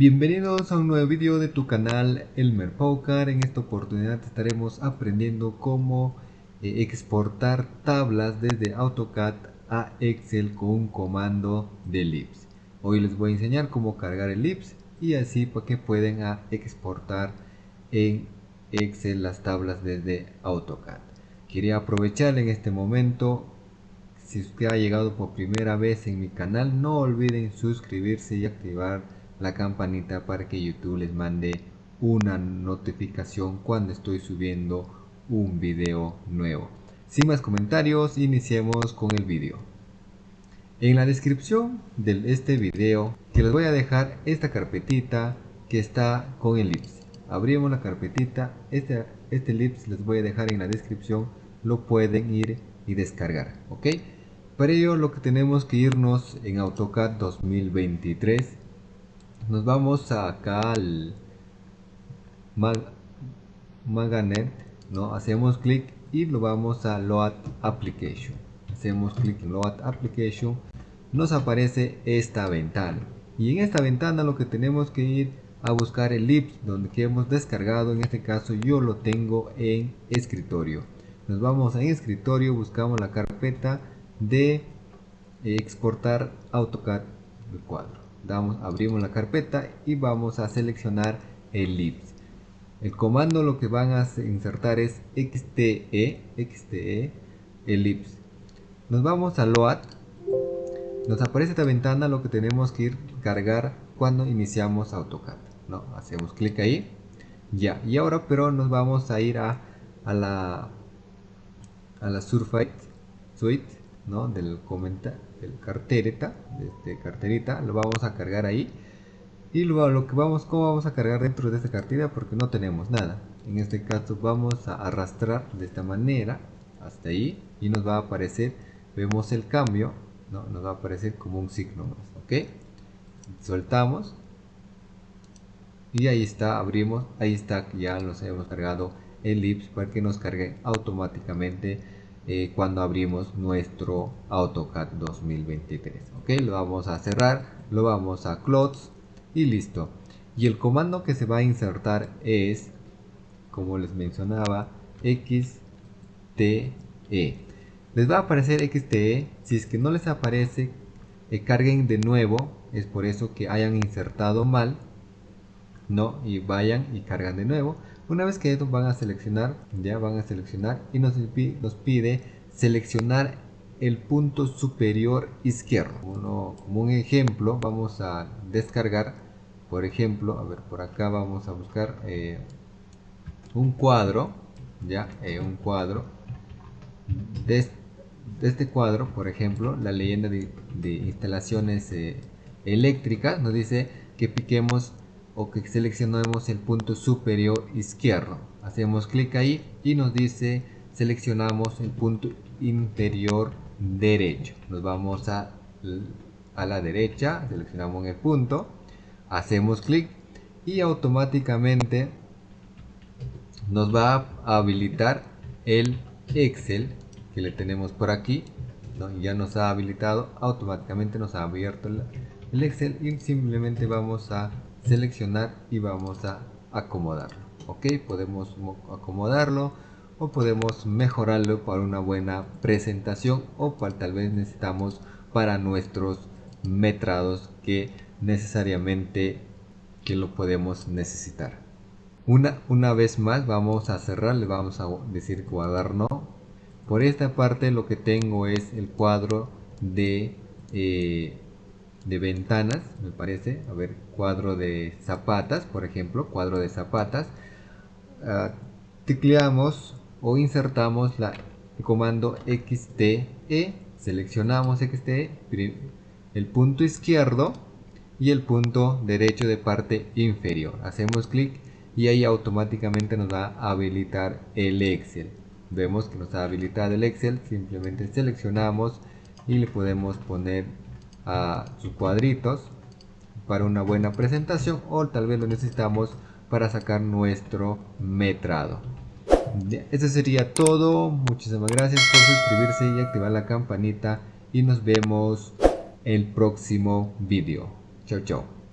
Bienvenidos a un nuevo video de tu canal Elmer Paucar. En esta oportunidad estaremos aprendiendo cómo eh, exportar tablas desde AutoCAD a Excel con un comando de ellipse. Hoy les voy a enseñar cómo cargar el ellipse y así para que pueden ah, exportar en Excel las tablas desde AutoCAD. Quería aprovechar en este momento si usted ha llegado por primera vez en mi canal no olviden suscribirse y activar la campanita para que YouTube les mande una notificación cuando estoy subiendo un video nuevo. Sin más comentarios, iniciemos con el video. En la descripción de este video que les voy a dejar esta carpetita que está con el ellipse. Abrimos la carpetita, este, este ellipse les voy a dejar en la descripción, lo pueden ir y descargar, ¿ok? Para ello lo que tenemos que irnos en AutoCAD 2023 nos vamos acá al Maganet, ¿no? hacemos clic y lo vamos a Load Application. Hacemos clic en Load Application, nos aparece esta ventana. Y en esta ventana lo que tenemos que ir a buscar el ellipse donde hemos descargado. En este caso yo lo tengo en escritorio. Nos vamos a escritorio, buscamos la carpeta de exportar AutoCAD del cuadro damos, abrimos la carpeta y vamos a seleccionar ellipse. El comando lo que van a insertar es xte, xte ellipse. Nos vamos a load. Nos aparece esta ventana lo que tenemos que ir cargar cuando iniciamos AutoCAD. ¿no? Hacemos clic ahí. Ya. Y ahora pero nos vamos a ir a, a la a la Surface Suite ¿no? del comenta del carterita de este carterita lo vamos a cargar ahí. Y luego lo que vamos cómo vamos a cargar dentro de esta cartera porque no tenemos nada. En este caso vamos a arrastrar de esta manera hasta ahí y nos va a aparecer vemos el cambio ¿no? nos va a aparecer como un signo más ok soltamos. Y ahí está abrimos. Ahí está ya nos hemos cargado el ellipse para que nos cargue automáticamente eh, cuando abrimos nuestro AutoCAD 2023 ok lo vamos a cerrar lo vamos a close y listo. Y el comando que se va a insertar es como les mencionaba xte les va a aparecer xte si es que no les aparece eh, carguen de nuevo. Es por eso que hayan insertado mal no y vayan y cargan de nuevo una vez que van a seleccionar, ya van a seleccionar y nos, nos pide seleccionar el punto superior izquierdo. Como un ejemplo, vamos a descargar, por ejemplo, a ver, por acá vamos a buscar eh, un cuadro, ya, eh, un cuadro. De, este cuadro, por ejemplo, la leyenda de, instalaciones eh, eléctricas nos dice que piquemos o que seleccionemos el punto superior izquierdo. Hacemos clic ahí y nos dice seleccionamos el punto inferior derecho. Nos vamos a, a la derecha, seleccionamos el punto, hacemos clic y automáticamente nos va a habilitar el Excel que le tenemos por aquí. Ya nos ha habilitado, automáticamente nos ha abierto el Excel y simplemente vamos a seleccionar y vamos a acomodarlo ok podemos acomodarlo o podemos mejorarlo para una buena presentación o para tal vez necesitamos para nuestros metrados que necesariamente que lo podemos necesitar. Una, una vez más vamos a cerrar le vamos a decir guardar no. Por esta parte lo que tengo es el cuadro de eh, de ventanas, me parece. A ver, cuadro de zapatas, por ejemplo, cuadro de zapatas. Uh, tecleamos o insertamos la, el comando XTE, seleccionamos XTE, el punto izquierdo y el punto derecho de parte inferior. Hacemos clic y ahí automáticamente nos va a habilitar el Excel. Vemos que nos ha habilitado el Excel, simplemente seleccionamos y le podemos poner a sus cuadritos para una buena presentación o tal vez lo necesitamos para sacar nuestro metrado. Eso sería todo. Muchísimas gracias por suscribirse y activar la campanita y nos vemos el próximo vídeo. Chao, chao.